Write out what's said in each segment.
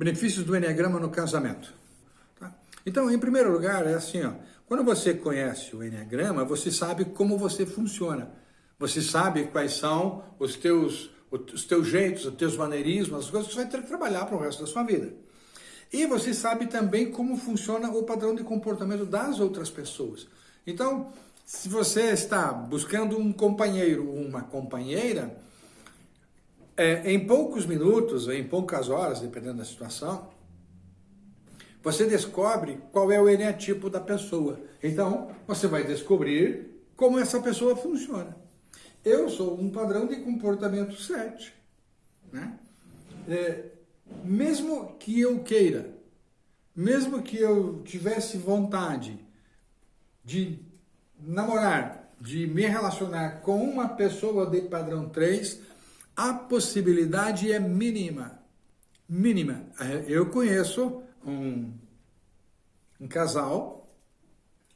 Benefícios do Enneagrama no casamento. Tá? Então, em primeiro lugar, é assim, ó, quando você conhece o Enneagrama, você sabe como você funciona. Você sabe quais são os teus, os teus jeitos, os teus maneirismos, as coisas que você vai ter que trabalhar para o resto da sua vida. E você sabe também como funciona o padrão de comportamento das outras pessoas. Então, se você está buscando um companheiro ou uma companheira, é, em poucos minutos, em poucas horas, dependendo da situação, você descobre qual é o eneatipo da pessoa. Então, você vai descobrir como essa pessoa funciona. Eu sou um padrão de comportamento 7. Né? É, mesmo que eu queira, mesmo que eu tivesse vontade de namorar, de me relacionar com uma pessoa de padrão 3, a possibilidade é mínima. Mínima. Eu conheço um, um casal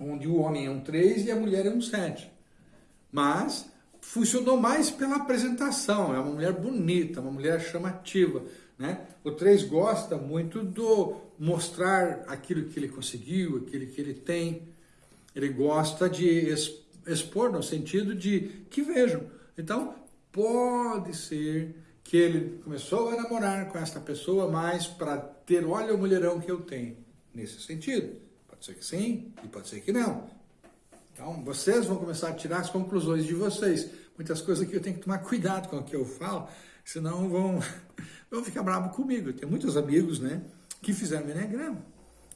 onde o homem é um 3 e a mulher é um 7. Mas funcionou mais pela apresentação. É uma mulher bonita, uma mulher chamativa. Né? O 3 gosta muito do mostrar aquilo que ele conseguiu, aquilo que ele tem. Ele gosta de expor no sentido de que vejam. Então, Pode ser que ele começou a namorar com esta pessoa mais para ter, olha o mulherão que eu tenho. Nesse sentido. Pode ser que sim e pode ser que não. Então, vocês vão começar a tirar as conclusões de vocês. Muitas coisas que eu tenho que tomar cuidado com o que eu falo, senão vão, vão ficar bravos comigo. Eu tenho muitos amigos né, que fizeram Enneagrama.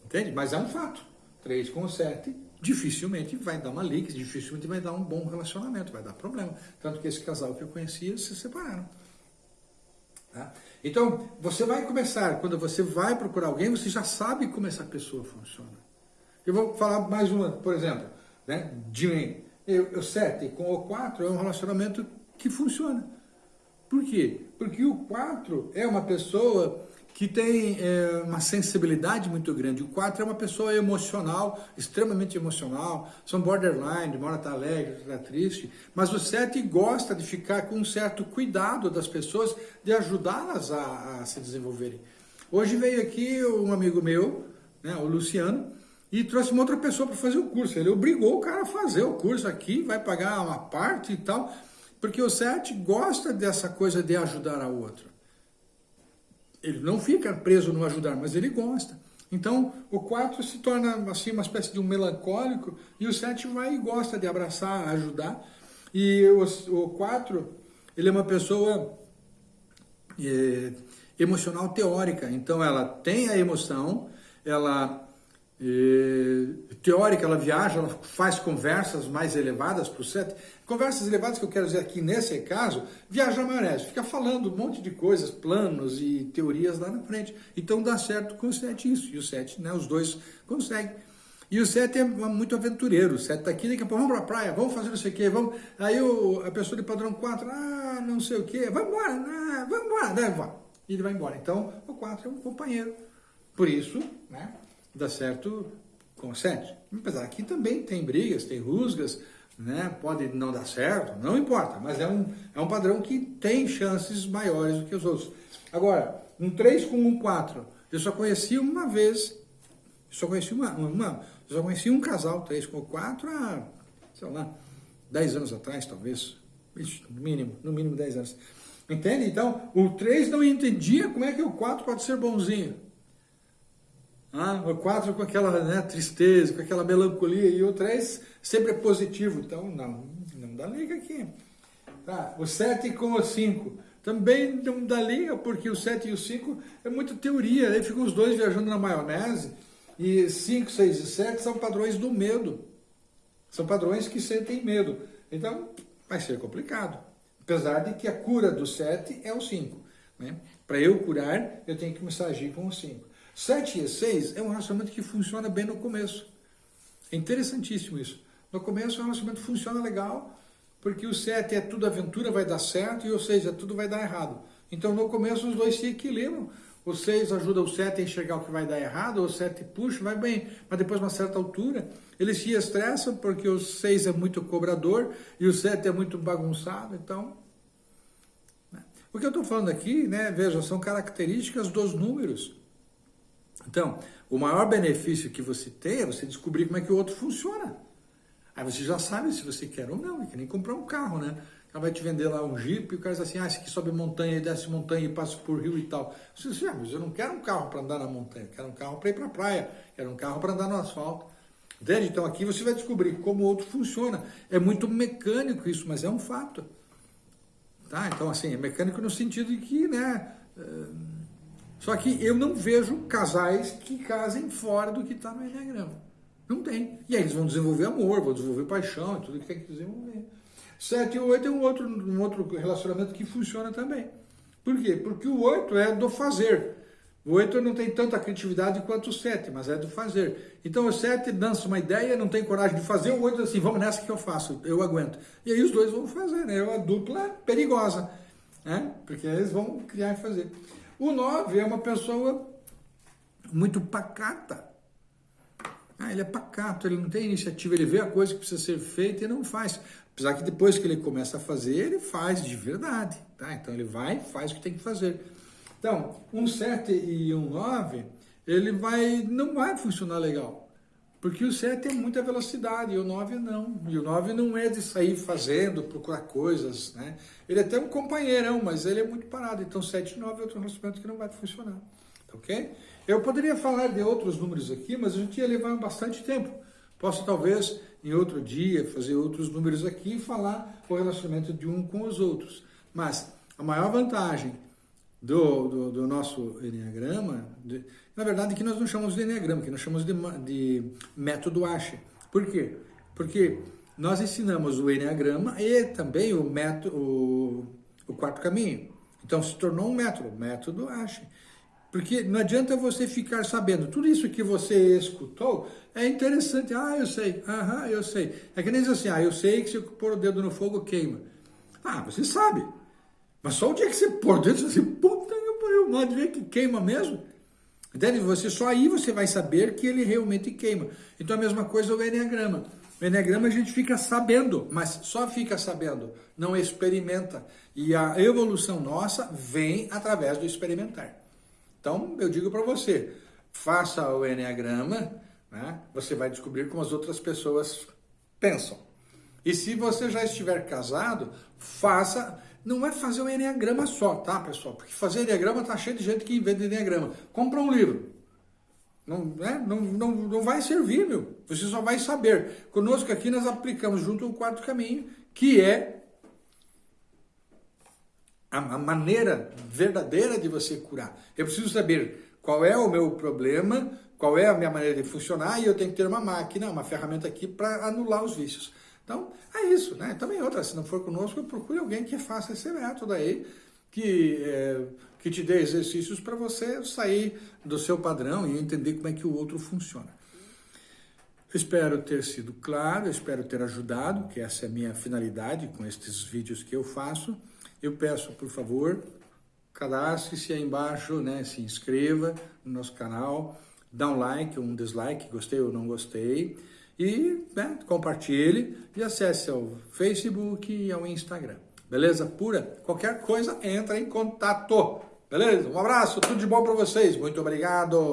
Entende? Mas é um fato. 3 com 7 dificilmente vai dar uma liga, dificilmente vai dar um bom relacionamento, vai dar problema. Tanto que esse casal que eu conhecia se separaram. Tá? Então, você vai começar, quando você vai procurar alguém, você já sabe como essa pessoa funciona. Eu vou falar mais uma, por exemplo, né, de mim. Eu, eu 7 com o 4 é um relacionamento que funciona. Por quê? Porque o 4 é uma pessoa que tem é, uma sensibilidade muito grande. O 4 é uma pessoa emocional, extremamente emocional, são borderline, uma hora está alegre, outra está triste, mas o 7 gosta de ficar com um certo cuidado das pessoas, de ajudá-las a, a, se desenvolverem. Hoje veio aqui um amigo meu, né, o Luciano, e trouxe uma outra pessoa para fazer o curso. Ele obrigou o cara a fazer o curso aqui, vai pagar uma parte e tal, porque o 7 gosta dessa coisa de ajudar a outro. Ele não fica preso no ajudar, mas ele gosta. Então, o 4 se torna assim uma espécie de um melancólico e o 7 vai e gosta de abraçar, ajudar. E o 4, ele é uma pessoa é, emocional teórica. Então, ela tem a emoção, ela teórica, ela viaja, ela faz conversas mais elevadas para o 7. Conversas elevadas que eu quero dizer aqui nesse caso, viaja maionese, fica falando um monte de coisas, planos e teorias lá na frente. Então dá certo com o 7 isso, e o 7, né, os dois conseguem. E o 7 é muito aventureiro, o 7 está aqui, daqui a pouco vamos para a praia, vamos fazer não sei o quê, vamos... Aí o, a pessoa de padrão 4, ah, não sei o quê, vai embora, ah, vai embora, vai embora. E ele vai embora. Então, o 4 é um companheiro. Por isso, né, dá certo com 7. Apesar que também tem brigas, tem rusgas, né? pode não dar certo, não importa, mas é um, é um padrão que tem chances maiores do que os outros. Agora, um 3 com um 4, eu só conheci uma vez, só conheci uma, uma só conheci um casal 3 com 4 há, sei lá, 10 anos atrás, talvez, no mínimo, no mínimo 10 anos. Entende? Então, o 3 não entendia como é que o 4 pode ser bonzinho. Ah, o 4 com aquela né, tristeza, com aquela melancolia, e o 3 sempre é positivo. Então, não, não dá liga aqui. Tá, o 7 com o 5 também não dá liga, porque o 7 e o 5 é muita teoria. Aí ficam os dois viajando na maionese. E 5, 6 e 7 são padrões do medo. São padrões que sentem medo. Então, vai ser complicado. Apesar de que a cura do 7 é o 5. Né? Para eu curar, eu tenho que a agir com o 5. 7 e 6 é um relacionamento que funciona bem no começo. É interessantíssimo isso. No começo o relacionamento funciona legal, porque o 7 é tudo aventura, vai dar certo, e o 6 é tudo vai dar errado. Então no começo os dois se equilibram. O 6 ajuda o 7 a enxergar o que vai dar errado, o 7 puxa, vai bem, mas depois, uma certa altura, eles se estressam porque o 6 é muito cobrador e o 7 é muito bagunçado, então... Né? O que eu estou falando aqui, né, veja, são características dos números. Então, o maior benefício que você tem é você descobrir como é que o outro funciona. Aí você já sabe se você quer ou não, é que nem comprar um carro, né? Ela vai te vender lá um Jeep e o cara diz assim, ah, esse aqui sobe montanha, desce montanha e passa por rio e tal. Você diz, ah, mas eu não quero um carro para andar na montanha, eu quero um carro para ir para a praia, quero um carro para andar no asfalto. Entende? Então aqui você vai descobrir como o outro funciona. É muito mecânico isso, mas é um fato. Tá? Então assim, é mecânico no sentido de que, né... Só que eu não vejo casais que casem fora do que está no Enneagrama. Não tem. E aí eles vão desenvolver amor, vão desenvolver paixão e tudo que tem que desenvolver. 7 e 8 é um outro, um outro relacionamento que funciona também. Por quê? Porque o 8 é do fazer. O 8 não tem tanta criatividade quanto o 7, mas é do fazer. Então o 7 dança uma ideia, não tem coragem de fazer, o 8 diz assim, vamos nessa que eu faço, eu aguento. E aí os dois vão fazer, né? É uma dupla perigosa, né? Porque eles vão criar e fazer. O 9 é uma pessoa muito pacata. Ah, ele é pacato, ele não tem iniciativa, ele vê a coisa que precisa ser feita e não faz. Apesar que depois que ele começa a fazer, ele faz de verdade, tá? Então ele vai faz o que tem que fazer. Então, um 7 e um 9, ele vai, não vai funcionar legal. Porque o 7 tem muita velocidade e o 9 não. E o 9 não é de sair fazendo, procurar coisas, né? Ele é até um companheirão, mas ele é muito parado. Então 7 e 9 é outro relacionamento que não vai funcionar. Ok? Eu poderia falar de outros números aqui, mas a gente ia levar bastante tempo. Posso talvez em outro dia fazer outros números aqui e falar o relacionamento de um com os outros. Mas a maior vantagem do, do, do nosso Enneagrama, de, na verdade que nós não chamamos de Enneagrama, que nós chamamos de, de método Ashe. Por quê? Porque nós ensinamos o Enneagrama e também o, método, o, o quarto caminho. Então se tornou um método, método Ashe. Porque não adianta você ficar sabendo, tudo isso que você escutou é interessante. Ah, eu sei, aham, eu sei. É que nem diz assim, ah, eu sei que se eu pôr o dedo no fogo queima. Ah, você sabe. Mas só o dia que você pôr o dedo, você, não ver que queima mesmo. Entende? Você, só aí você vai saber que ele realmente queima. Então a mesma coisa o Enneagrama. O Enneagrama a gente fica sabendo, mas só fica sabendo, não experimenta. E a evolução nossa vem através do experimentar. Então, eu digo para você, faça o Enneagrama, né? você vai descobrir como as outras pessoas pensam. E se você já estiver casado, faça, não é fazer o Enneagrama só, tá, pessoal? Porque fazer Enneagrama tá cheio de gente que inventa Enneagrama. Compra um livro. Não, né? não, não, não vai servir, meu. Você só vai saber. Conosco aqui nós aplicamos junto o quarto caminho, que é a, a maneira verdadeira de você curar. Eu preciso saber qual é o meu problema, qual é a minha maneira de funcionar e eu tenho que ter uma máquina, uma ferramenta aqui para anular os vícios. Então, é isso, né? Também outra, se não for conosco, procure alguém que faça esse método aí, que, é, que te dê exercícios para você sair do seu padrão e entender como é que o outro funciona. Espero ter sido claro, espero ter ajudado, que essa é a minha finalidade com estes vídeos que eu faço. Eu peço, por favor, cadastre-se aí embaixo, né, se inscreva no nosso canal, dá um like, um dislike, gostei ou não gostei, e né, compartilhe e acesse ao Facebook e ao Instagram. Beleza? Pura? Qualquer coisa, entra em contato. Beleza? Um abraço, tudo de bom para vocês. Muito obrigado.